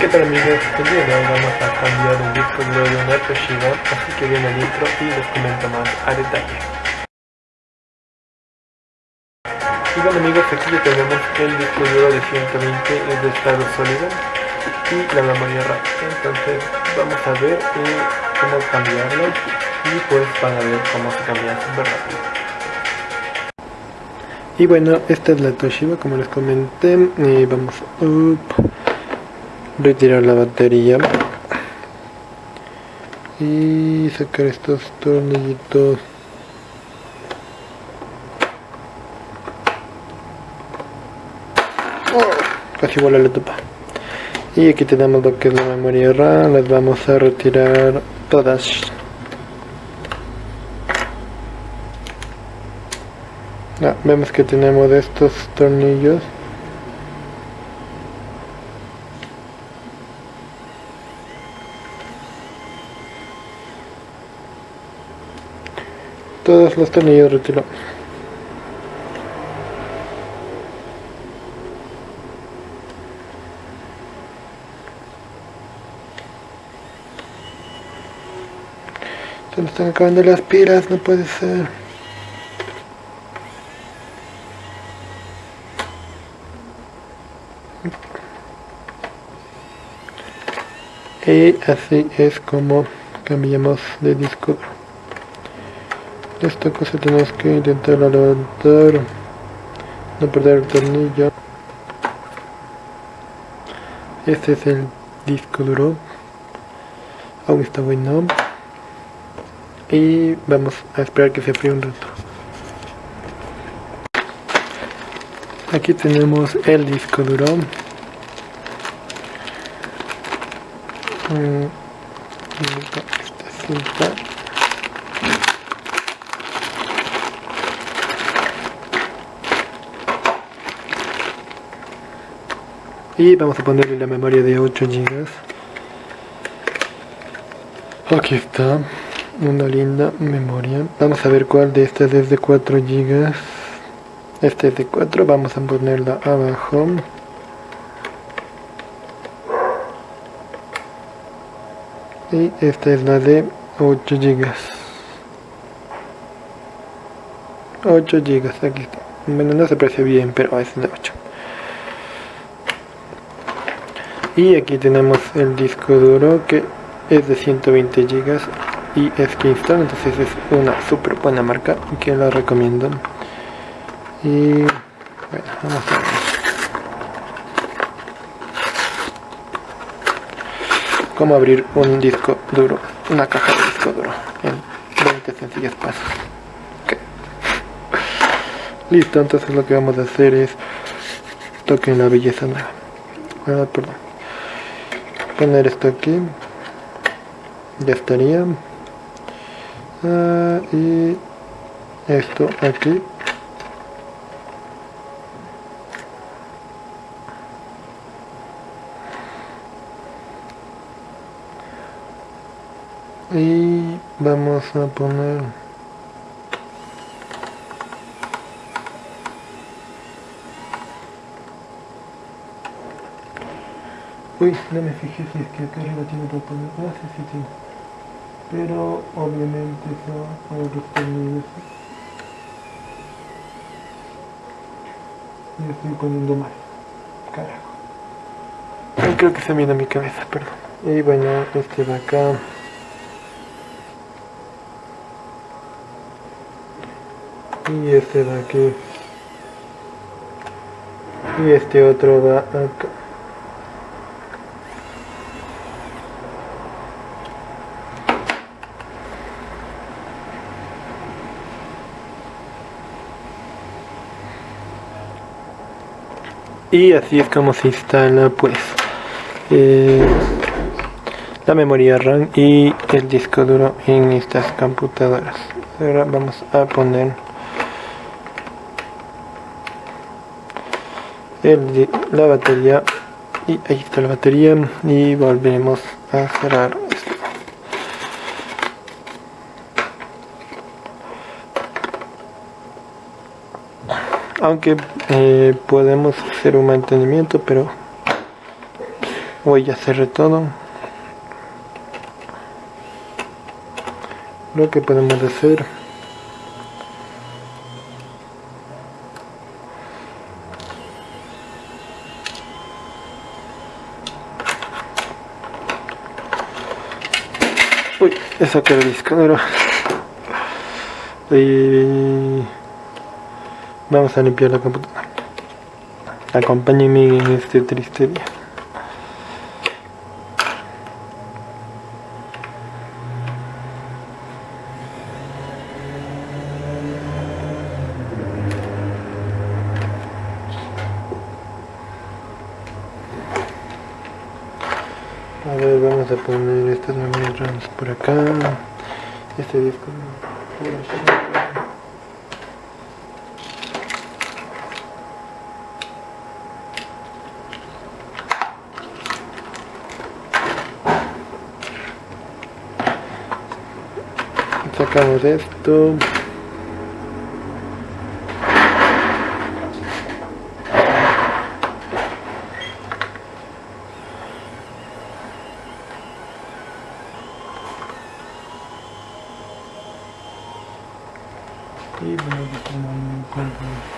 ¿Qué tal amigos? El hoy vamos a cambiar el disco duro de una Toshiba, así que viene el intro y les comento más a detalle. Y bueno amigos, aquí ya tenemos el disco duro de 120 es de estado sólido y la memoria RAM. Entonces vamos a ver eh, cómo cambiarlo y pues van a ver cómo se cambia súper rápido. Y bueno, esta es la Toshiba, como les comenté, y vamos up retirar la batería. Y sacar estos tornillitos. Oh, casi igual la tupa. Y aquí tenemos lo que es la memoria RAM. Las vamos a retirar todas. Ah, vemos que tenemos estos tornillos todos los tornillos retiro se me están acabando las pilas no puede ser. Y así es como cambiamos de disco esta cosa tenemos que intentar levantar. No perder el tornillo. Este es el disco duro. Aún está bueno. Y vamos a esperar que se fríe un rato. Aquí tenemos el disco duro. Mm, esta cinta y vamos a ponerle la memoria de 8 GB aquí está una linda memoria. Vamos a ver cuál de estas es de 4 GB este es de 4 vamos a ponerla abajo. Y esta es la de 8 GB 8 GB aquí está. Bueno no se aprecia bien pero es de 8 y aquí tenemos el disco duro que es de 120 GB y es Kingston entonces es una súper buena marca que la recomiendo. Y bueno vamos a ver. Cómo abrir un disco duro una caja de disco duro en 20 sencillos pasos. Listo entonces lo que vamos a hacer es toquen la belleza nueva. Ah, perdón poner esto aquí. Ya estaría. Ah, y esto aquí. Y vamos a poner Uy, no me fijé si es que acá arriba tiene poner. Ah, sí, sí tiene. Pero obviamente son otros tornillos. Y estoy poniendo mal. Carajo. creo que se mira mi cabeza, perdón. Y bueno, este de acá. Y este de aquí. Y este otro va acá. Y así es como se instala pues eh, la memoria RAM y el disco duro en estas computadoras. Ahora vamos a poner la batería. Y ahí está la batería y volveremos a cerrar aunque eh, podemos hacer un mantenimiento pero Voy ya cerré todo. Lo que podemos hacer Uy, esa que disco Y vamos a limpiar la computadora. Acompáñenme en este triste día. A ver, vamos a poner estas memorias por acá. Este disco por. Sacamos esto. y a tomar un